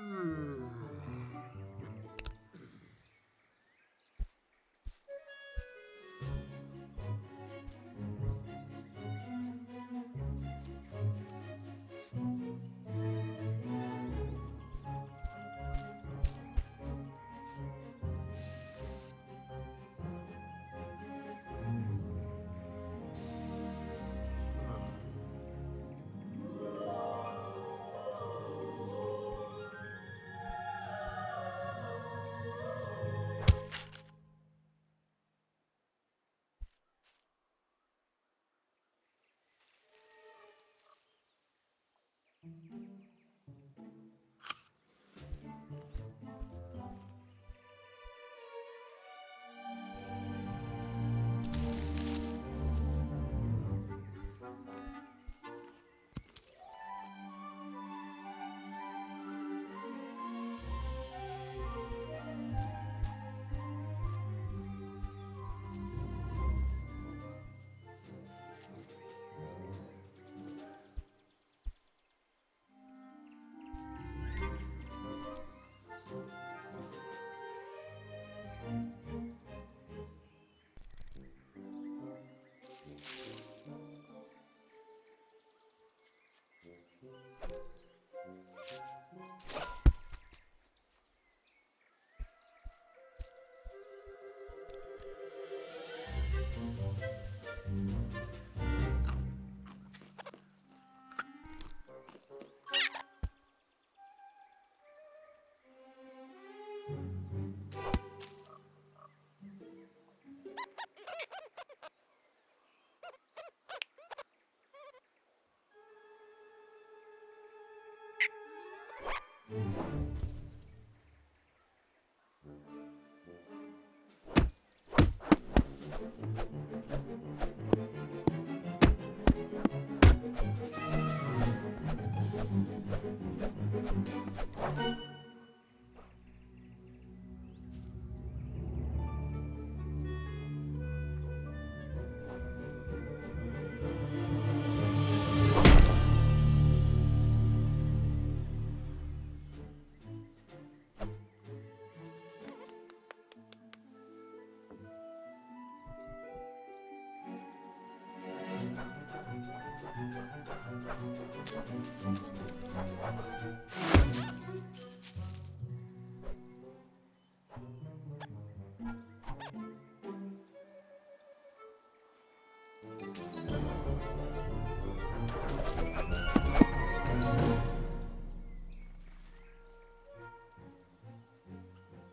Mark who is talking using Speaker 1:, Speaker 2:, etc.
Speaker 1: Hmm.
Speaker 2: Oh.
Speaker 3: Música